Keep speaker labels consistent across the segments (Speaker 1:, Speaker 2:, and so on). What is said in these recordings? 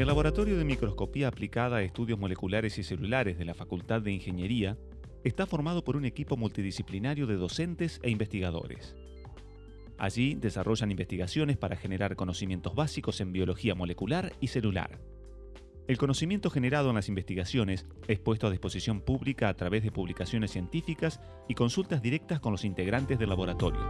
Speaker 1: El Laboratorio de Microscopía Aplicada a Estudios Moleculares y Celulares de la Facultad de Ingeniería está formado por un equipo multidisciplinario de docentes e investigadores. Allí desarrollan investigaciones para generar conocimientos básicos en biología molecular y celular. El conocimiento generado en las investigaciones es puesto a disposición pública a través de publicaciones científicas y consultas directas con los integrantes del laboratorio.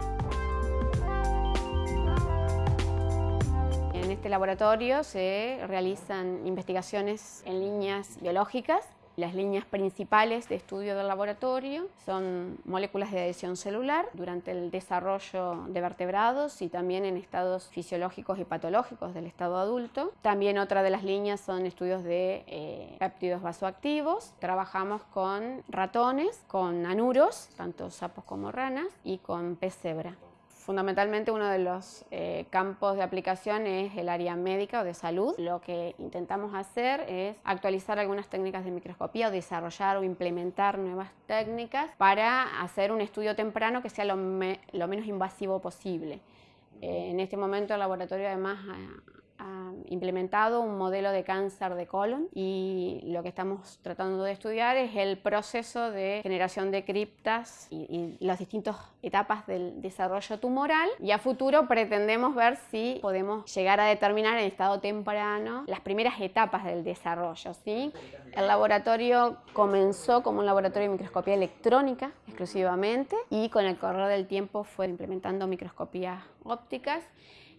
Speaker 2: Este laboratorio se realizan investigaciones en líneas biológicas las líneas principales de estudio del laboratorio son moléculas de adhesión celular durante el desarrollo de vertebrados y también en estados fisiológicos y patológicos del estado adulto. También otra de las líneas son estudios de eh, péptidos vasoactivos. Trabajamos con ratones, con anuros, tanto sapos como ranas, y con pez cebra fundamentalmente uno de los eh, campos de aplicación es el área médica o de salud. Lo que intentamos hacer es actualizar algunas técnicas de microscopía o desarrollar o implementar nuevas técnicas para hacer un estudio temprano que sea lo, menos invasivo posible. Eh, en este momento el laboratorio además ha implementado un modelo de cáncer de colon y lo que estamos tratando de estudiar es el proceso de generación de criptas y, las distintas etapas del desarrollo tumoral y a futuro pretendemos ver si podemos llegar a determinar en estado temprano las primeras etapas del desarrollo. ¿sí? El laboratorio comenzó como un laboratorio de microscopía electrónica exclusivamente y con el correr del tiempo fue implementando microscopías ópticas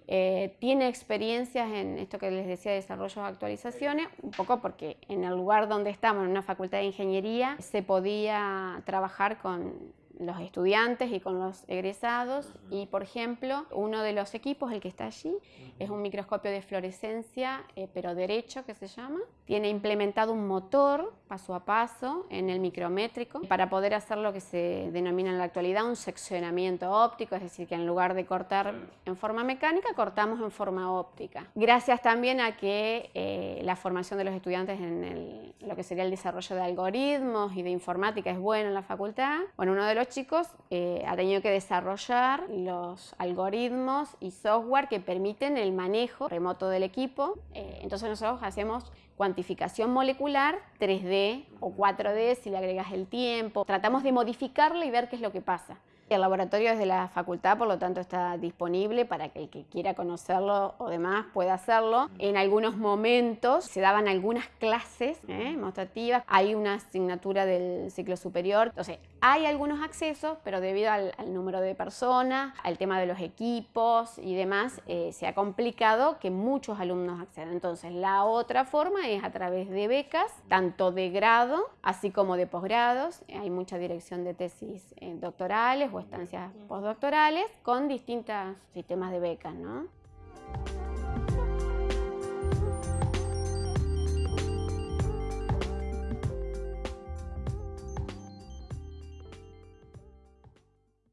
Speaker 2: eh, tiene experiencias en esto que les decía, desarrollo de actualizaciones, un poco porque en el lugar donde estamos, en una facultad de ingeniería, se podía trabajar con los estudiantes y con los egresados. Y por ejemplo uno de los equipos, el que está allí, es un microscopio de fluorescencia eh, pero derecho que se llama, tiene implementado un motor paso a paso en el micrométrico para poder hacer lo que se denomina en la actualidad un seccionamiento óptico, es decir que en lugar de cortar en forma mecánica cortamos en forma óptica. Gracias también a que eh, la formación de los estudiantes en lo que sería el desarrollo de algoritmos y de informática es buena en la facultad, bueno uno de los chicos eh, ha tenido que desarrollar los algoritmos y software que permiten el manejo remoto del equipo. Eh, entonces nosotros hacemos cuantificación molecular 3D o 4D si le agregas el tiempo. Tratamos de modificarlo y ver qué es lo que pasa. El laboratorio es de la facultad, por lo tanto está disponible para que el que quiera conocerlo o demás pueda hacerlo. En algunos momentos se daban algunas clases ¿eh? demostrativas, hay una asignatura del ciclo superior, entonces hay algunos accesos, pero debido al, número de personas, al tema de los equipos y demás, eh, se ha complicado que muchos alumnos accedan. Entonces la otra forma es a través de becas, tanto de grado así como de posgrados. Hay mucha dirección de tesis eh, doctorales o estancias postdoctorales con distintos sistemas de becas, ¿no?